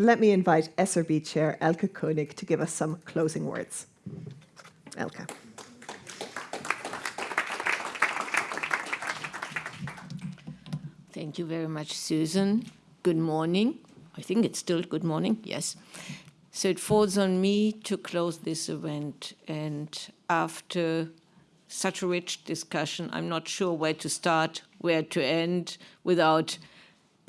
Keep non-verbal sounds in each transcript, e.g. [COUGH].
Let me invite SRB Chair Elke Koenig to give us some closing words. Elke. Thank you very much, Susan. Good morning. I think it's still good morning, yes. So it falls on me to close this event. And after such a rich discussion, I'm not sure where to start, where to end without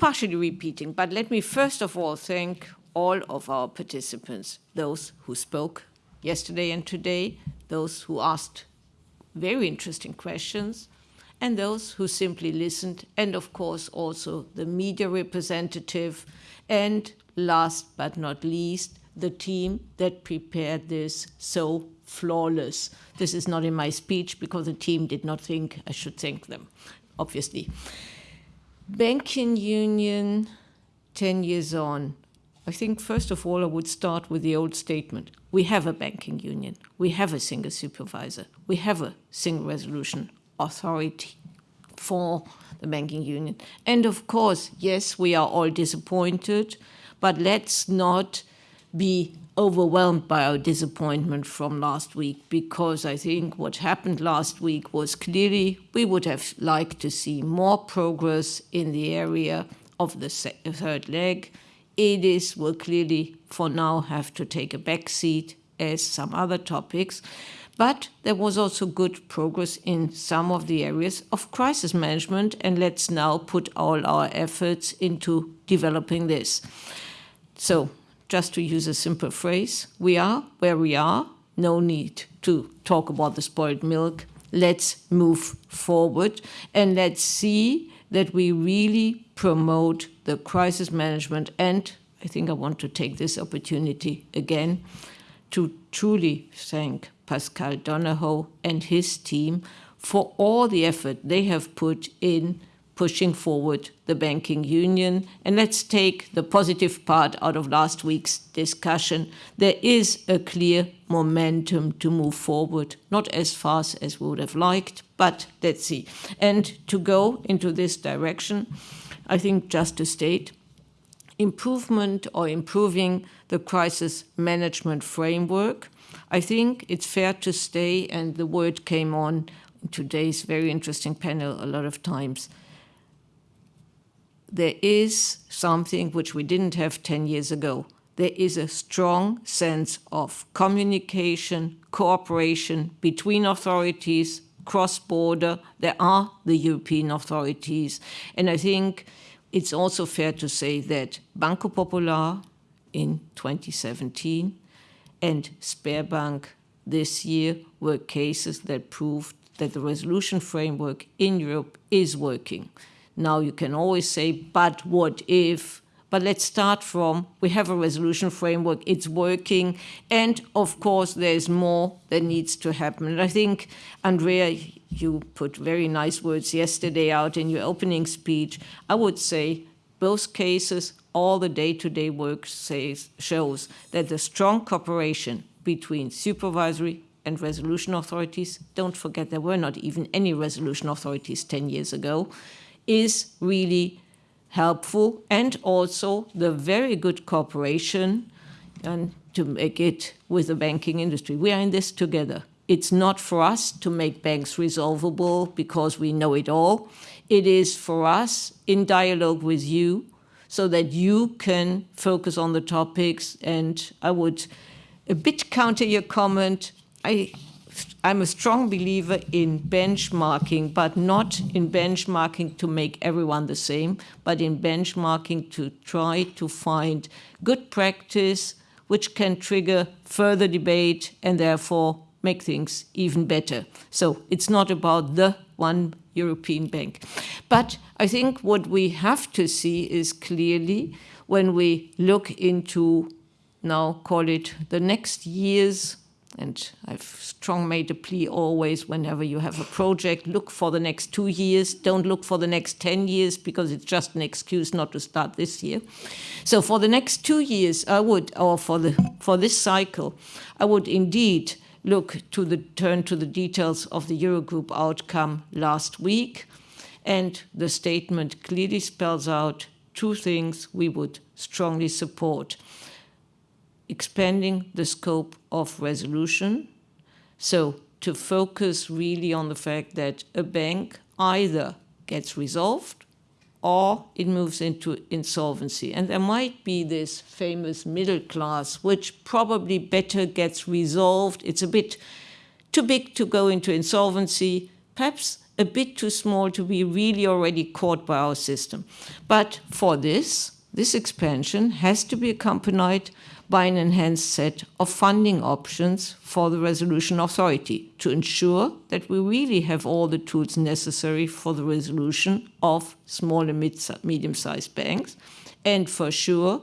partially repeating. But let me first of all thank all of our participants, those who spoke yesterday and today, those who asked very interesting questions, and those who simply listened, and of course also the media representative, and last but not least, the team that prepared this so flawless. This is not in my speech because the team did not think I should thank them, obviously. Banking Union 10 years on. I think first of all I would start with the old statement. We have a banking union. We have a single supervisor. We have a single resolution authority for the banking union. And of course, yes, we are all disappointed, but let's not be overwhelmed by our disappointment from last week because I think what happened last week was clearly we would have liked to see more progress in the area of the third leg. EDIS will clearly for now have to take a back seat as some other topics. But there was also good progress in some of the areas of crisis management, and let's now put all our efforts into developing this. So just to use a simple phrase, we are where we are, no need to talk about the spoiled milk. Let's move forward and let's see that we really promote the crisis management. And I think I want to take this opportunity again to truly thank Paschal Donohoe and his team for all the effort they have put in pushing forward the banking union. And let's take the positive part out of last week's discussion. There is a clear momentum to move forward, not as fast as we would have liked, but let's see. And to go into this direction, I think just to state, improvement or improving the crisis management framework, I think it's fair to stay, and the word came on today's very interesting panel a lot of times, there is something which we didn't have 10 years ago. There is a strong sense of communication, cooperation between authorities, cross-border. There are the European authorities. And I think it's also fair to say that Banco Popular in 2017 and Sberbank this year were cases that proved that the resolution framework in Europe is working. Now you can always say, but what if? But let's start from, we have a resolution framework, it's working, and of course there's more that needs to happen. And I think, Andrea, you put very nice words yesterday out in your opening speech. I would say both cases, all the day-to-day -day work says, shows that the strong cooperation between supervisory and resolution authorities, don't forget there were not even any resolution authorities 10 years ago, is really helpful and also the very good cooperation and to make it with the banking industry. We are in this together. It's not for us to make banks resolvable because we know it all. It is for us in dialogue with you so that you can focus on the topics. And I would a bit counter your comment. I I'm a strong believer in benchmarking, but not in benchmarking to make everyone the same, but in benchmarking to try to find good practice which can trigger further debate and therefore make things even better. So it's not about the one European bank. But I think what we have to see is clearly when we look into now call it the next years and I've strong made a plea always whenever you have a project, look for the next two years, don't look for the next 10 years because it's just an excuse not to start this year. So for the next two years, I would, or for, the, for this cycle, I would indeed look to the, turn to the details of the Eurogroup outcome last week. And the statement clearly spells out two things we would strongly support. Expanding the scope of resolution, so to focus really on the fact that a bank either gets resolved or it moves into insolvency. And there might be this famous middle class, which probably better gets resolved. It's a bit too big to go into insolvency, perhaps a bit too small to be really already caught by our system. But for this, this expansion has to be accompanied by an enhanced set of funding options for the resolution authority to ensure that we really have all the tools necessary for the resolution of small and medium-sized banks, and for sure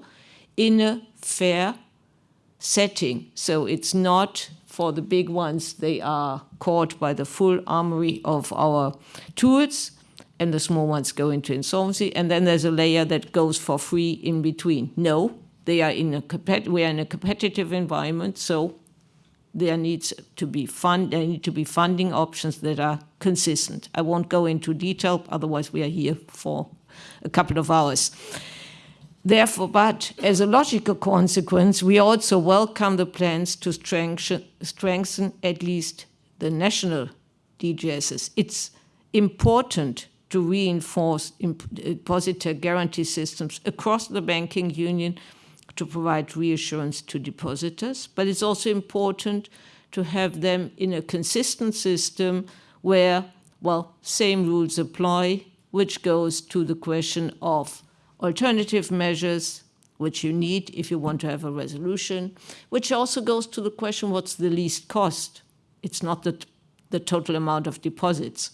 in a fair setting. So it's not for the big ones, they are caught by the full armory of our tools, and the small ones go into insolvency. And then there's a layer that goes for free in between. No, they are in a we are in a competitive environment, so there needs to be fund there need to be funding options that are consistent. I won't go into detail, otherwise we are here for a couple of hours. Therefore, but as a logical consequence, we also welcome the plans to strengthen, strengthen at least the national DGSs. It's important to reinforce depositor guarantee systems across the banking union to provide reassurance to depositors, but it's also important to have them in a consistent system where, well, same rules apply, which goes to the question of alternative measures, which you need if you want to have a resolution, which also goes to the question, what's the least cost? It's not the, the total amount of deposits.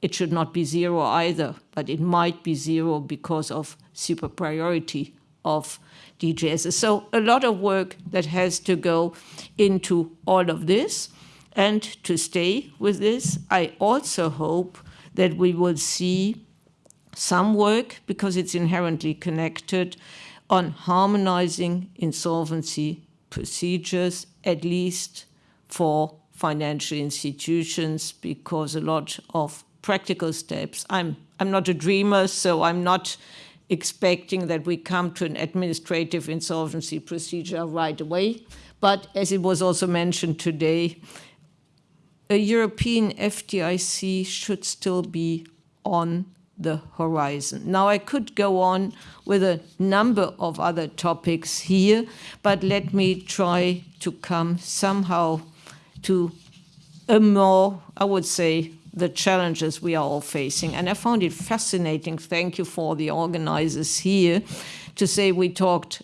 It should not be zero either, but it might be zero because of super priority of DGS. So a lot of work that has to go into all of this. And to stay with this, I also hope that we will see some work, because it's inherently connected, on harmonizing insolvency procedures, at least for financial institutions, because a lot of practical steps, I'm, I'm not a dreamer, so I'm not expecting that we come to an administrative insolvency procedure right away. But as it was also mentioned today, a European FDIC should still be on the horizon. Now, I could go on with a number of other topics here, but let me try to come somehow to a more, I would say, the challenges we are all facing. And I found it fascinating, thank you for the organizers here, to say we talked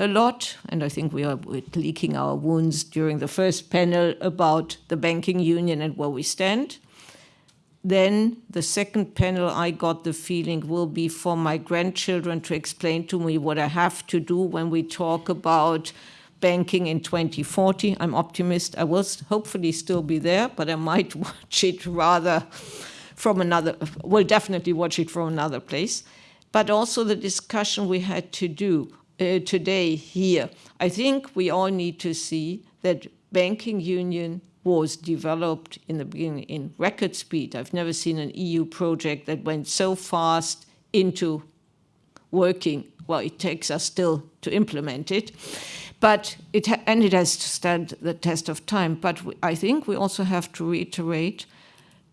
a lot, and I think we are leaking our wounds during the first panel about the banking union and where we stand. Then the second panel, I got the feeling will be for my grandchildren to explain to me what I have to do when we talk about banking in 2040. I'm optimist. I will hopefully still be there, but I might [LAUGHS] watch it rather from another, will definitely watch it from another place. But also the discussion we had to do uh, today here. I think we all need to see that banking union was developed in the beginning in record speed. I've never seen an EU project that went so fast into working. Well, it takes us still to implement it. But it and it has to stand the test of time. But I think we also have to reiterate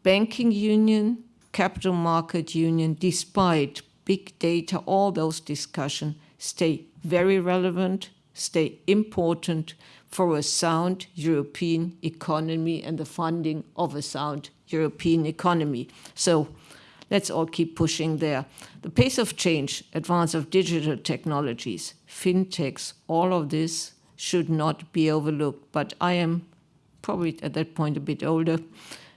banking union, capital market union, despite big data, all those discussions stay very relevant, stay important for a sound European economy and the funding of a sound European economy. So let's all keep pushing there. The pace of change, advance of digital technologies, fintechs, all of this should not be overlooked. But I am probably at that point a bit older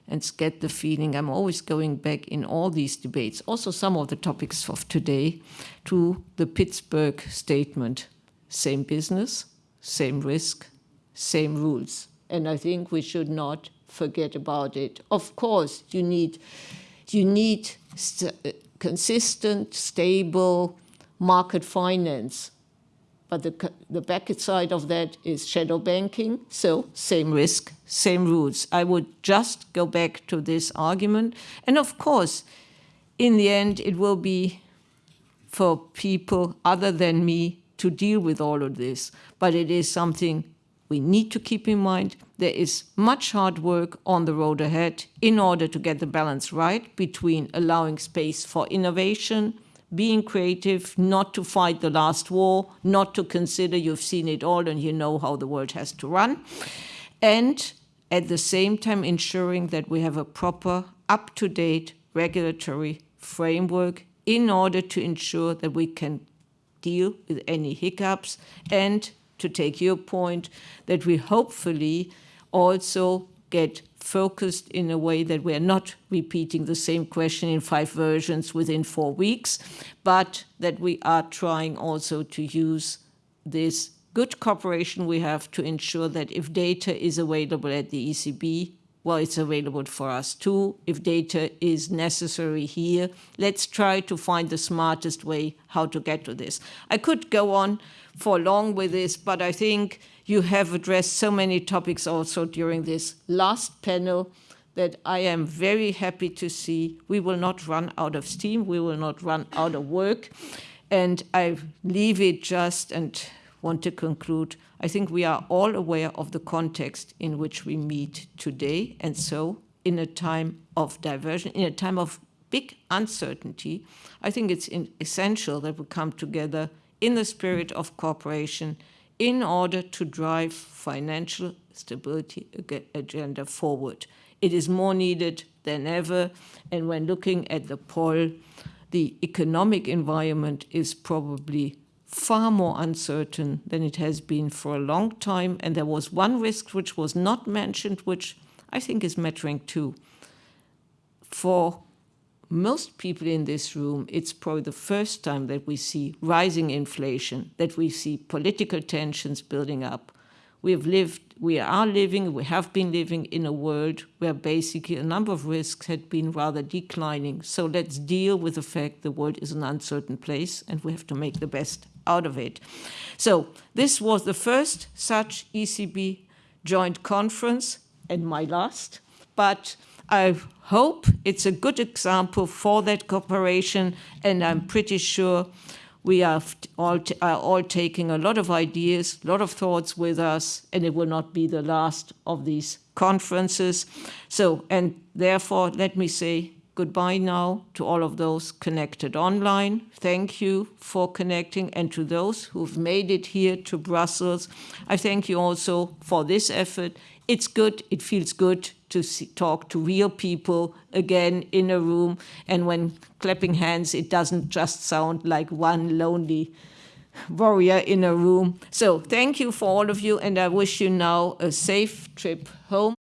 and get the feeling I'm always going back in all these debates, also some of the topics of today, to the Pittsburgh statement, same business, same risk, same rules. And I think we should not forget about it. Of course, you need, you need st uh, consistent, stable market finance. But the, the back side of that is shadow banking, so same risk, same rules. I would just go back to this argument. And of course, in the end, it will be for people other than me to deal with all of this, but it is something we need to keep in mind. There is much hard work on the road ahead in order to get the balance right between allowing space for innovation, being creative, not to fight the last war, not to consider you've seen it all and you know how the world has to run, and at the same time ensuring that we have a proper, up-to-date regulatory framework in order to ensure that we can deal with any hiccups and to take your point that we hopefully also get focused in a way that we are not repeating the same question in five versions within four weeks, but that we are trying also to use this good cooperation we have to ensure that if data is available at the ECB, well, it's available for us too. If data is necessary here, let's try to find the smartest way how to get to this. I could go on for long with this, but I think you have addressed so many topics also during this last panel that I am very happy to see we will not run out of steam, we will not run out of work. And I leave it just and want to conclude I think we are all aware of the context in which we meet today. And so in a time of diversion, in a time of big uncertainty, I think it's essential that we come together in the spirit of cooperation in order to drive financial stability agenda forward. It is more needed than ever. And when looking at the poll, the economic environment is probably far more uncertain than it has been for a long time. And there was one risk which was not mentioned, which I think is mattering too. For most people in this room, it's probably the first time that we see rising inflation, that we see political tensions building up. We have lived, we are living, we have been living in a world where basically a number of risks had been rather declining. So let's deal with the fact the world is an uncertain place and we have to make the best out of it. So this was the first such ECB joint conference and my last, but I hope it's a good example for that cooperation and I'm pretty sure we are all, are all taking a lot of ideas, a lot of thoughts with us, and it will not be the last of these conferences. So, and therefore, let me say goodbye now to all of those connected online. Thank you for connecting and to those who've made it here to Brussels. I thank you also for this effort. It's good, it feels good to see, talk to real people again in a room. And when clapping hands, it doesn't just sound like one lonely warrior in a room. So thank you for all of you, and I wish you now a safe trip home.